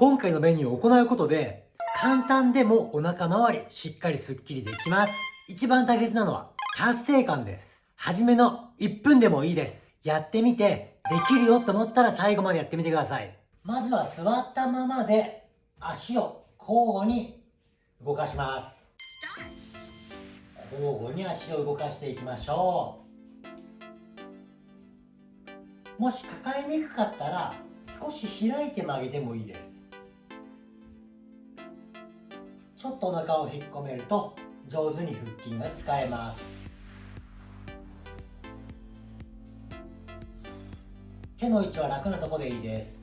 今回のメニューを行うことで、簡単でもお腹周りしっかりスッキリできます。一番大切なのは達成感です。初めの1分でもいいです。やってみて、できるよと思ったら最後までやってみてください。まずは座ったままで足を交互に動かします。交互に足を動かしていきましょう。もし抱えにくかったら少し開いて曲げてもいいです。ちょっとお腹を引っ込めると上手に腹筋が使えます。手の位置は楽なところでいいです。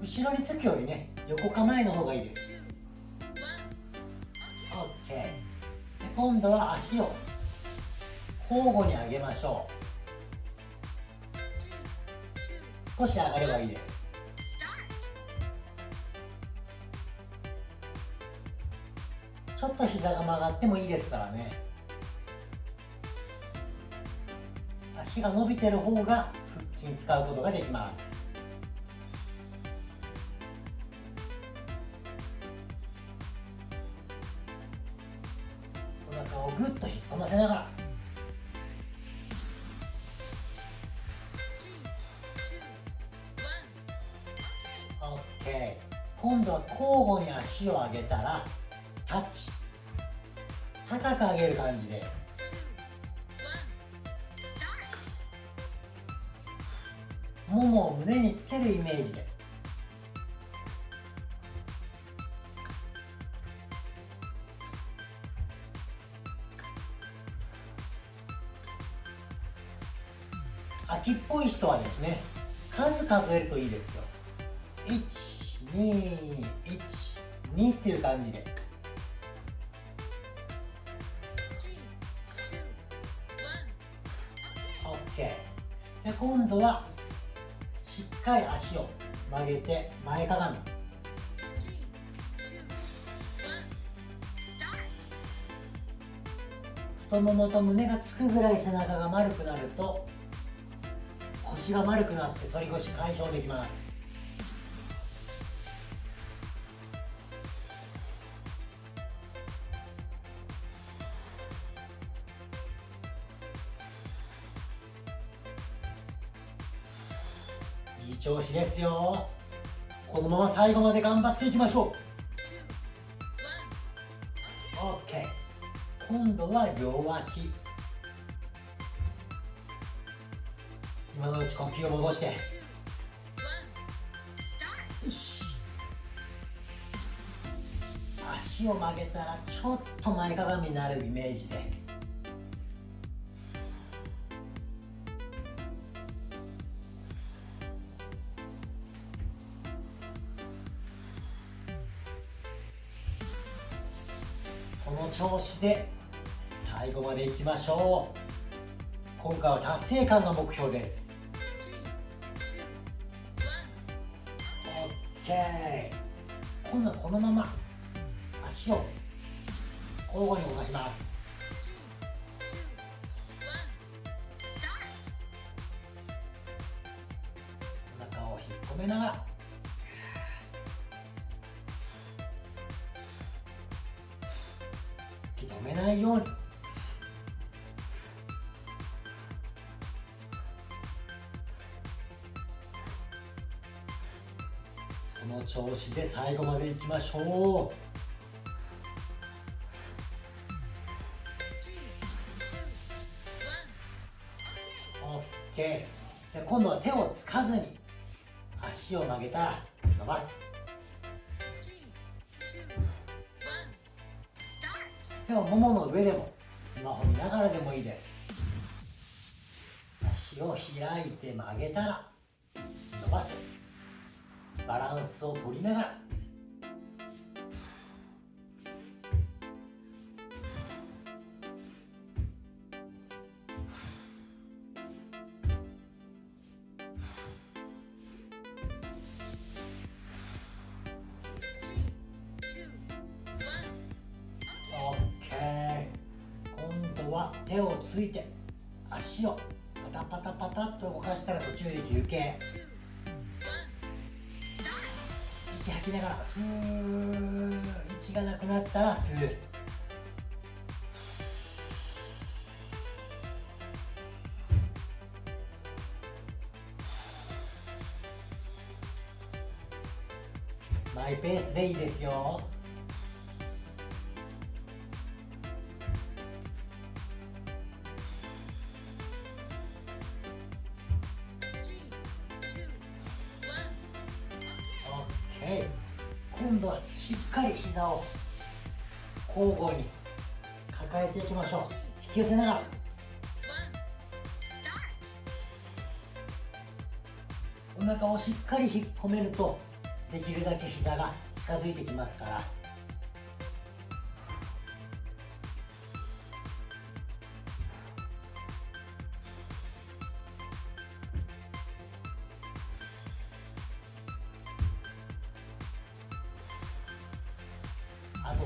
後ろにつくよりね横構えの方がいいです。OK 今度は足を交互に上げましょう。少し上がればいいです。ょっと膝が曲がってもいいですからね。足が伸びてる方が腹筋使うことができます。お腹をぐっと引っ込ませながら。今度は交互に足を上げたらタッチ。高く上げる感じで。ももを胸につけるイメージで。秋っぽい人はですね数数えるといいですよ。121 2っていう感じで。じゃあ今度はしっかり足を曲げて前かがみ。太ももと胸がつくぐらい背中が丸くなると腰が丸くなって反り腰解消できます。調子ですよ。このまま最後まで頑張っていきましょう。OK 今度は両足。今のうち呼吸を戻して。足を曲げたらちょっと前かがみになるイメージで。この調子で最後までいきましょう。今回は達成感が目標です。OK 今度はこのまま。足を交互に動かします。お腹を引っ込めながら。めないように。その調子で最後までいきましょう。じゃあ今度は手をつかずに足を曲げたら伸ばす。手をももの上でもスマホ見ながらでもいいです。足を開いて曲げたら伸ばす。バランスを取りながら。手をついて足をパタパタパタっと動かしたら途中で休憩。息吐きながらふー息がなくなったら吸う。マイペースでいいですよ。オッケー今度はしっかり膝を交互に抱えていきましょう。引き寄せながら。お腹をしっかり引っ込めるとできるだけ膝が近づいてきますから。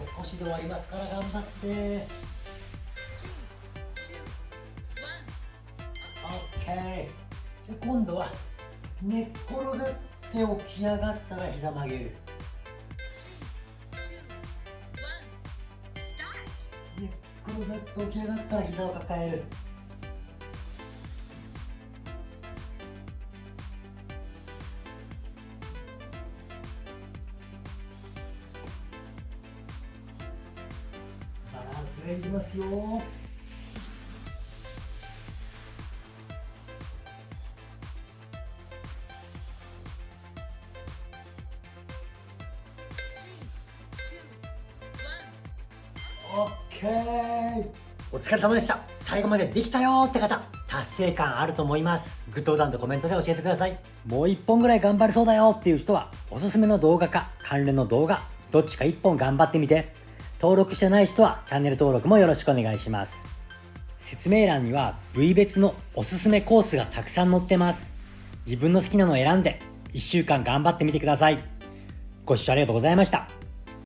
と少しで終わりますから頑張って。OK じゃあ今度は寝っ転がって起き上がったら膝曲げる。寝っ転がって起き上がったら膝を抱えるバランスがいりますよオッケー。お疲れ様でした。最後までできたよーって方達成感あると思います。グッドボタンとコメントで教えてください。もう1本ぐらい頑張れそうだよっていう人はおすすめの動画か関連の動画どっちか1本頑張ってみて登録してない人はチャンネル登録もよろしくお願いします。説明欄には部位別のおすすめコースがたくさん載ってます。自分の好きなのを選んで1週間頑張ってみてください。ご視聴ありがとうございました。